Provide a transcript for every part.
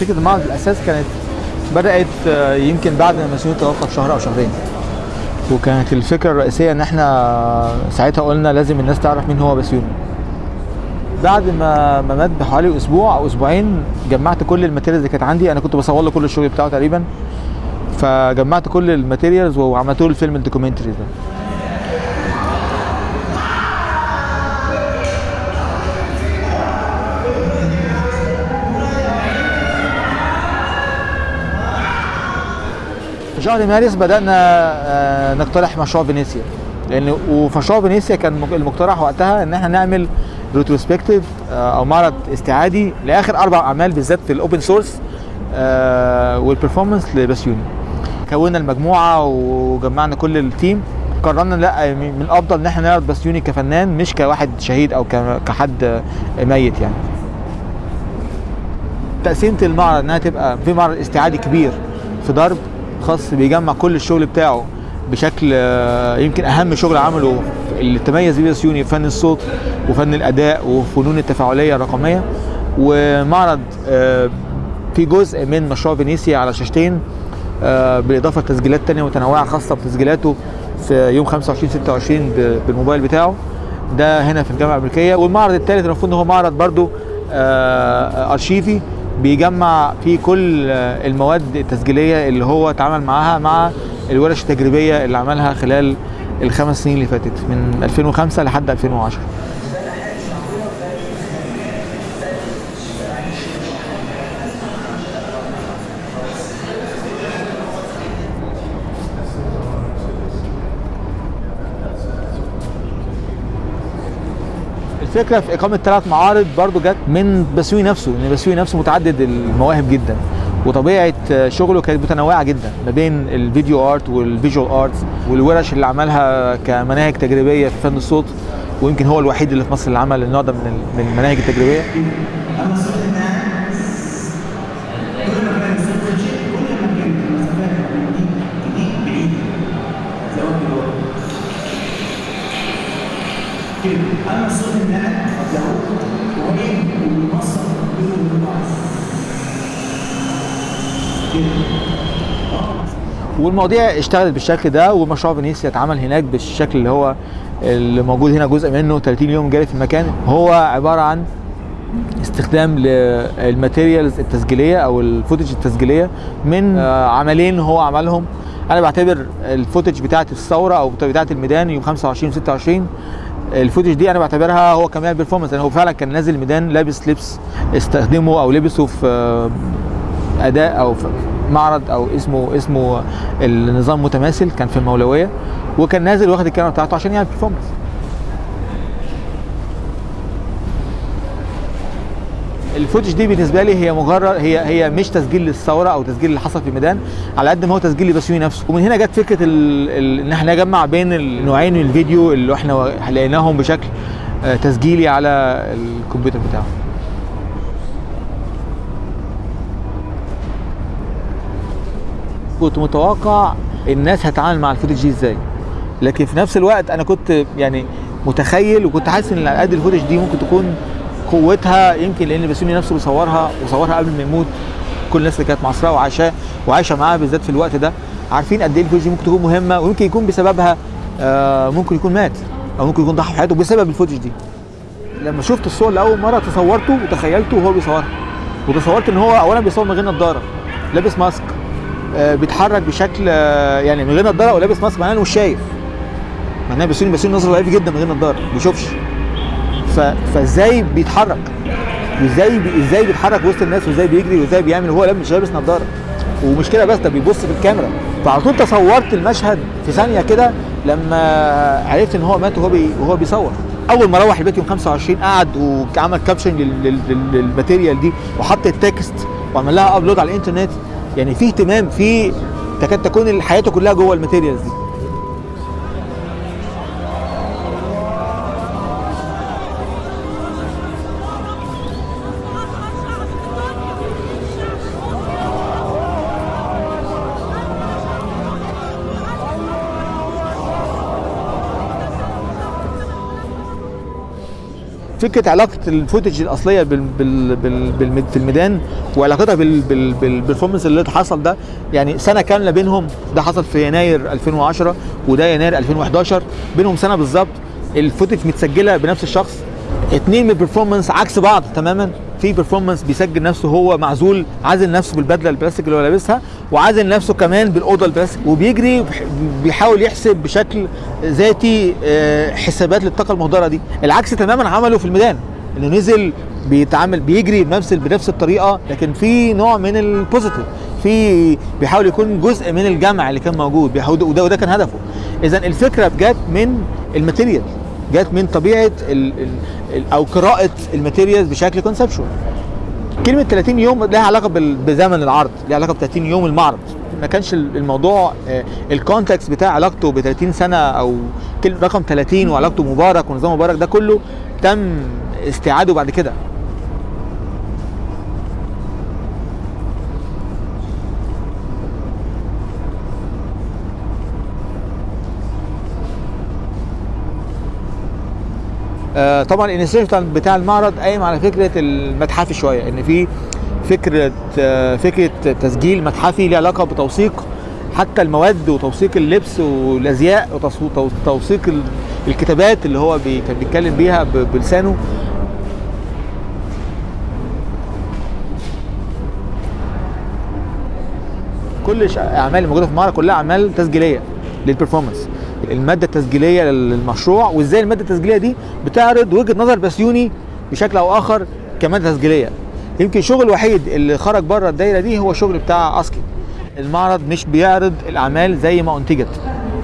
فكرة المعرض الاساس كانت بدأت آه، يمكن بعد ما بسيوني توفى بشهر أو شهرين. وكانت الفكرة الرئيسية إن إحنا ساعتها قلنا لازم الناس تعرف مين هو بسيوني بعد ما ما مات بحوالي أسبوع أو أسبوعين جمعت كل ال materials اللي كانت عندي. أنا كنت بصور له كل الشغل بتاعه تقريبا. فجمعت كل ال materials وعملت له الفيلم ال documentary ده. في شهر مارس بدأنا آه، نقترح مشروع فينيسيا لأن وفي مشروع فينيسيا كان المقترح وقتها إن إحنا نعمل retrospective أو معرض استعادي لآخر أربع أعمال بالذات في ال open source وال performance لبسيوني. كونا المجموعة وجمعنا كل ال team قررنا لأ من الأفضل إن إحنا نعرض بسيوني كفنان مش كواحد شهيد ك- كحد ميت يعني. تقسيمة المعرض إنها تبقى في معرض استعادي كبير في ضرب خاص بيجمع كل الشغل بتاعه بشكل آه، يمكن أهم شغل عمله اللي تميز بيه سيوني فن الصوت وفن الأداء وفنون التفاعلية الرقمية. ومعرض آه، في جزء من مشروع فينيسيا على شاشتين آه، بالإضافة لتسجيلات تانية متنوعة خاصة بتسجيلاته في يوم 25 26 ب- بالموبايل بتاعه. ده هنا في الجامعة الأمريكية. والمعرض الثالث المفروض إن هو معرض برضو آه، أرشيفي. بيجمع فيه كل المواد التسجيلية اللي هو اتعامل معاها مع الورش التجريبية اللي عملها خلال الخمس سنين اللي فاتت من 2005 لحد 2010 الفكرة في إقامة ثلاث معارض برضو جت من بسيوني نفسه إن بسيوني نفسه متعدد المواهب جدا وطبيعة شغله كانت متنوعة جدا ما بين ال video art وال visual art والورش اللي عملها كمناهج تجريبية في فن الصوت ويمكن هو الوحيد اللي في مصر اللي عمل النوع ده من المناهج التجريبية اما الصوت الناعم كل ما كان الصوت خشن كل ما كان المسافات دي دي بعيده زي ما بيقولوا كده اما والمواضيع اشتغلت بالشكل ده ومشروع فينيسيا اتعمل هناك بالشكل اللي هو اللي موجود هنا جزء منه 30 يوم جاري في المكان. هو عبارة عن استخدام لل materials التسجيلية أو ال footage التسجيلية من آه، عملين هو عملهم. أنا بعتبر ال footage بتاعه الثورة أو بتاعه الميدان يوم 25 26 ال footage دي أنا بعتبرها هو كمان performance لأن هو فعلا كان نازل الميدان لابس لبس استخدمه أو لبسه في آه، أداء أو في معرض أو اسمه اسمه النظام متماثل كان في المولوية وكان نازل واخد الكاميرا بتاعته عشان يعمل performance الفوتج دي بالنسبة لي هي مجرد هي هي مش تسجيل للثورة أو تسجيل اللي حصل في الميدان على قد ما هو تسجيل لبسيوني نفسه ومن هنا جت فكرة. إن إحنا نجمع بين النوعين من الفيديو اللي إحنا لقيناهم بشكل آه، تسجيلي على الكمبيوتر بتاعه كنت متوقع الناس هتتعامل مع الفوتج دي إزاي لكن في نفس الوقت أنا كنت يعني متخيل وكنت حاسس إن قد ال footage دي ممكن تكون قوتها يمكن لأن بسيوني نفسه بيصورها وصورها قبل ما يموت. كل الناس اللي كانت معاصراه وعايشاه وعايشه معاه بالذات في الوقت ده. عارفين قد إيه ال footage دي ممكن تكون مهمة ويمكن يكون بسببها آه ممكن يكون مات أو ممكن يكون ضحى بحياته بسبب ال footage دي. لما شفت الصور لأول مرة تصورته وتخيلته وهو بيصورها. وتصورت إن هو اولا بيصور من غير نظارة لابس mask آه، بيتحرك بشكل آه، يعني من غير نظارة أو لابس mask معناه إنه مش شايف. معناه بسيوني بسيوني نظره ضعيف جدا من غير نظارة ما بيشوفش. فازاي بيتحرك؟ وازاي. إزاي بيتحرك وسط الناس وازاي بيجري وازاي بيعمل وهو مش لابس نظارة؟ ومش كده بس ده بيبص في الكاميرا. فعلى طول تصورت المشهد في ثانية كده لما عرفت إن هو مات وهو بي... وهو بيصور. أول ما روح البيت يوم 25 قعد وعمل caption لل... لل... لل... لل material دي وحط ال text وعمل لها upload على الإنترنت. يعني في اهتمام في تكاد تكون حياته كلها جوه ال materials دي. فكرة علاقة ال footage الأصلية بال بال بال بال في الميدان وعلاقتها بال بال اللي حصل ده يعني سنة كاملة بينهم ده حصل في يناير 2010 وده يناير 2011 بينهم سنة بالظبط ال footage متسجلة بنفس الشخص اتنين من ال performance عكس بعض تماما. في performance بيسجل نفسه هو معزول عازل نفسه بالبدلة البلاستيك اللي هو لابسها وعازل نفسه كمان بالأوضة البلاستيك وبيجري بيحاول يحسب بشكل ذاتي آه، حسابات للطاقة المهدرة دي. العكس تماما عمله في الميدان إنه نزل بيتعامل بيجري بنفس بنفس الطريقة لكن في نوع من ال positive في بيحاول يكون جزء من الجمع اللي كان موجود بيحاول وده وده كان هدفه. اذا الفكرة جت من ال material جت من طبيعة أو قراءة ال materials بشكل conceptual كلمة 30 يوم لها علاقة بزمن العرض لها علاقة ب 30 يوم المعرض. ما كانش ال- الموضوع آه، ال context بتاع علاقته ب 30 سنة أو رقم 30 وعلاقته مبارك ونظام مبارك ده كله تم استيعاده بعد كده. طبعا الانيشيتيف بتاع المعرض قايم على فكرة المتحفي شوية إن في فكرة آه، فكرة تسجيل متحفي ليه علاقة بتوثيق حتى المواد وتوثيق اللبس والأزياء وتوثيق الكتابات اللي هو كان بيتكلم بيها بلسانه. كل أعمال الموجوده في المعرض كلها أعمال تسجيلية للبرفورمانس المادة التسجيلية للمشروع وإزاي المادة التسجيلية دي بتعرض وجهة نظر بسيوني بشكل أو آخر كمادة تسجيلية. يمكن الشغل الوحيد اللي خرج بره الدايرة دي هو الشغل بتاع ASCII. المعرض مش بيعرض الأعمال زي ما أنتجت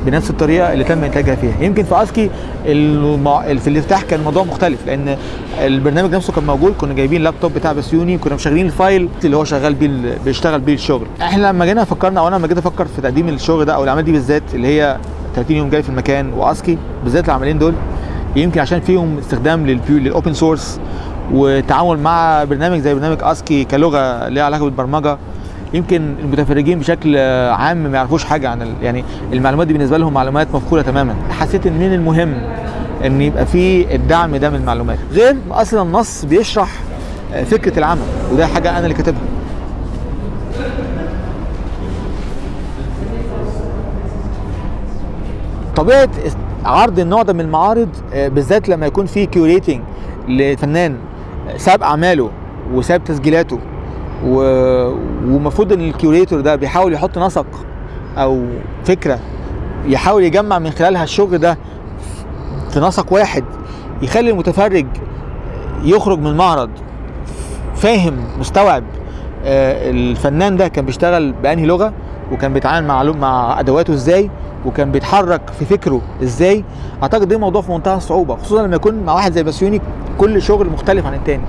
بنفس الطريقة اللي تم إنتاجها فيها. يمكن في ASCII المع... في الافتتاح كان الموضوع مختلف لأن البرنامج نفسه كان موجود كنا جايبين اللابتوب بتاع بسيوني كنا مشغلين ال file اللي هو شغال بيه بيشتغل بيه الشغل. إحنا لما جينا فكرنا أو أنا لما جيت أفكر في تقديم الشغل ده أو الأعمال دي بالذات اللي هي 30 يوم جري في المكان و ASCII بالذات العملين دول. يمكن عشان فيهم استخدام لل Pure لل open source وتعامل مع برنامج زي برنامج ASCII كلغة ليها علاقة بالبرمجة. يمكن المتفرجين بشكل عام ما يعرفوش حاجة عن. يعني المعلومات دي بالنسبة لهم معلومات مفقودة تماما. حسيت إن من المهم؟ إن يبقى في الدعم ده من المعلومات. غير أصلا النص بيشرح آه، فكرة العمل وده حاجة أنا اللي كاتبها. طبيعة عرض النوع ده من المعارض آه، بالذات لما يكون في curating لفنان ساب أعماله وساب تسجيلاته. و- ومفروض إن ال curator ده بيحاول يحط نسق أو فكرة يحاول يجمع من خلالها الشغل ده في نسق واحد يخلي المتفرج يخرج من المعرض فاهم مستوعب آه، الفنان ده كان بيشتغل بأنهي لغة وكان بيتعامل مع مع أدواته إزاي. وكان بيتحرك في فكره إزاي أعتقد ده موضوع في منتهى الصعوبة خصوصا لما يكون مع واحد زي بسيوني كل شغل مختلف عن التاني.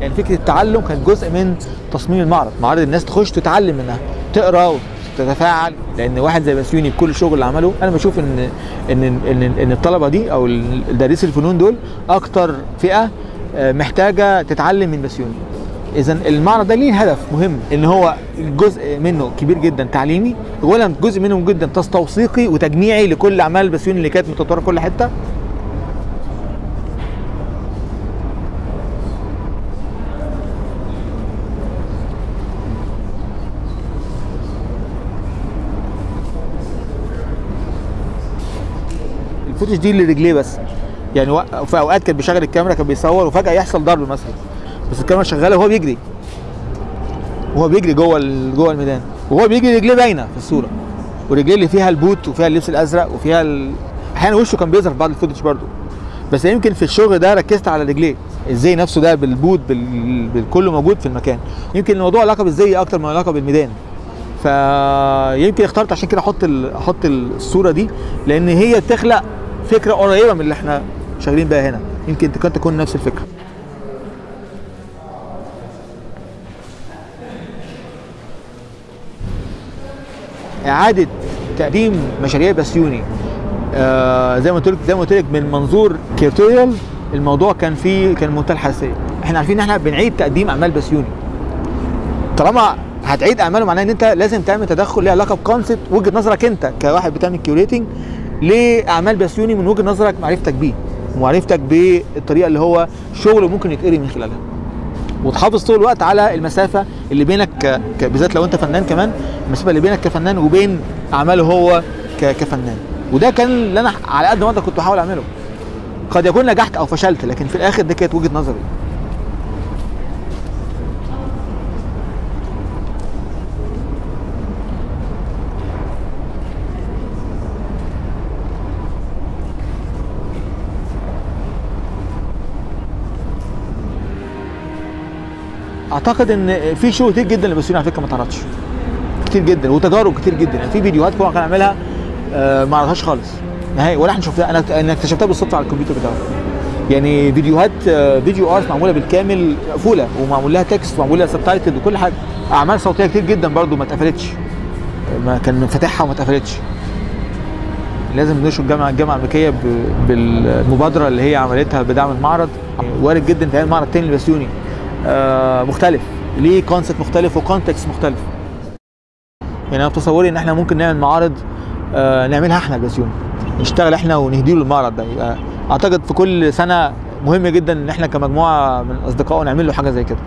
يعني فكرة التعلم كانت جزء من تصميم المعرض معرض الناس تخش تتعلم منها تقرأ وتتفاعل لأن واحد زي بسيوني بكل الشغل اللي عمله أنا بشوف إن إن إن, إن الطلبة دي أو دارسي الفنون دول أكتر فئة آه، محتاجة تتعلم من بسيوني اذا المعرض ده ليه هدف مهم إن هو جزء منه كبير جدا تعليمي اولا جزء منه جدا توثيقي وتجميعي لكل أعمال بسيوني اللي كانت متطورة في كل حتة. الفوتج دي اللي رجليه بس. يعني في أوقات كان بيشغل الكاميرا كان بيصور وفجأة يحصل ضرب مثلا. بس الكاميرا شغاله وهو بيجري. وهو بيجري جوه جوه الميدان. وهو بيجري رجليه باينة في الصورة. ورجليه اللي فيها البوت وفيها اللبس الأزرق وفيها ال... أحيانا وشه كان بيظهر في بعض ال footage برضه. بس يمكن في الشغل ده ركزت على رجليه. إزاي نفسه ده بالبوت بال... بالكله موجود في المكان. يمكن الموضوع علاقة بالزي أكتر من علاقة بالميدان. فيمكن اخترت عشان كده أحط ال... أحط الصورة دي لأن هي تخلق فكرة قريبة من اللي إحنا شغالين بيها هنا. يمكن تكون تكون نفس الفكرة. إعادة تقديم مشاريع بسيوني آه زي ما قلت زي ما قلت لك من منظور curatorial الموضوع كان فيه كان منتهى الحساسيه إحنا عارفين إن إحنا بنعيد تقديم أعمال بسيوني طالما هتعيد أعماله معناه إن أنت لازم تعمل تدخل ليه علاقة ب concept وجهة نظرك أنت كواحد بتعمل curating لأعمال بسيوني من وجهة نظرك معرفتك بيه. ومعرفتك بالطريقة اللي هو شغله ممكن يتقري من خلالها. وتحافظ طول الوقت على المسافة اللي بينك ك... بالذات لو انت فنان كمان المسافة اللي بينك كفنان وبين أعماله هو ك... كفنان. وده كان اللي أنا على قد ما كنت بحاول أعمله. قد يكون نجحت أو فشلت لكن في الآخر دي كانت وجهة نظري. أعتقد إن في شغل كتير جدا لبسيوني على فكرة ما اتعرضش كتير جدا وتجارب كتير جدا. يعني في فيديوهات هو كان عاملها آه، ما عرضهاش خالص. نهائي ولا إحنا شفناها. أنا أنا اكتشفتها بالصدفة على الكمبيوتر بتاعه يعني فيديوهات آه، video art معمولة بالكامل مقفولة ومعمول لها text ومعمول لها subtitle وكل حاجة. أعمال صوتية كتير جدا برضو ما اتقفلتش. ما كان فاتحها وما اتقفلتش. لازم نشكر الجامعة الجامعة الأمريكية بالمبادرة اللي هي عملتها بدعم المعرض. وارد جدا تعمل معرض تاني لبسيوني مختلف. ليه concept مختلف و context مختلف؟ يعني أنا بتصوري إن إحنا ممكن نعمل معارض آه، نعملها إحنا البسيوني نشتغل إحنا ونديله المعرض ده. يبقى أعتقد في كل سنة مهم جدا إن إحنا كمجموعة من الاصدقاء نعمل له حاجة زي كده.